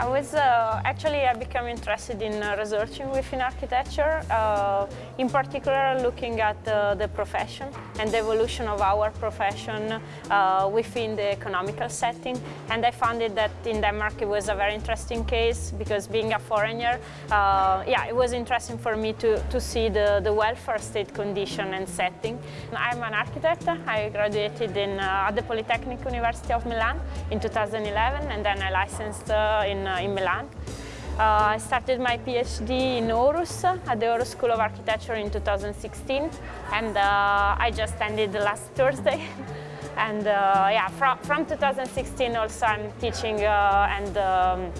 I was uh, actually I became interested in uh, researching within architecture, uh, in particular looking at uh, the profession and the evolution of our profession uh, within the economical setting. And I found it that in Denmark it was a very interesting case because being a foreigner, uh, yeah, it was interesting for me to, to see the, the welfare state condition and setting. I'm an architect. I graduated in, at the Polytechnic University of Milan in 2011 and then I licensed in in Milan. Uh, I started my PhD in Aarhus at the Aarhus School of Architecture in 2016 and uh, I just ended last Thursday. and yeah, from, from 2016 also I'm teaching and um,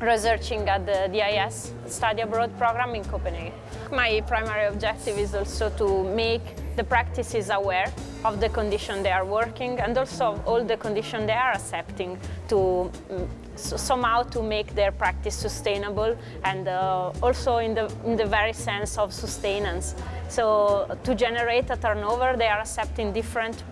researching at the DIS study abroad program in Copenhagen. My primary objective is also to make the practices aware of the condition they are working and also all the condition they are accepting to mm, somehow to make their practice sustainable and uh, also in the, in the very sense of sustenance. So to generate a turnover, they are accepting different,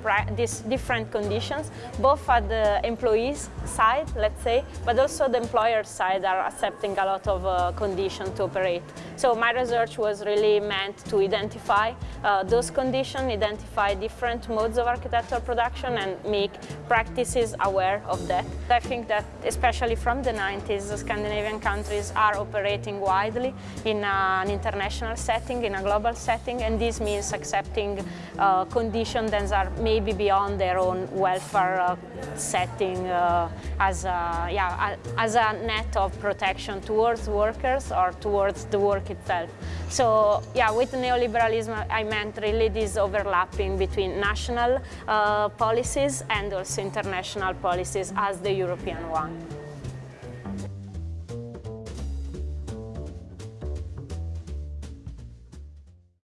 different conditions, both at the employees side, let's say, but also the employer side are accepting a lot of uh, conditions to operate. So my research was really meant to identify uh, those conditions, identify different modes of architectural production and make practices aware of that. I think that especially from the 90s, Scandinavian countries are operating widely in an international setting, in a global setting, and this means accepting uh, conditions that are maybe beyond their own welfare uh, setting uh, as, a, yeah, as a net of protection towards workers or towards the work itself. So yeah, with neoliberalism I meant really this overlapping between national uh, policies and also international policies as the European one.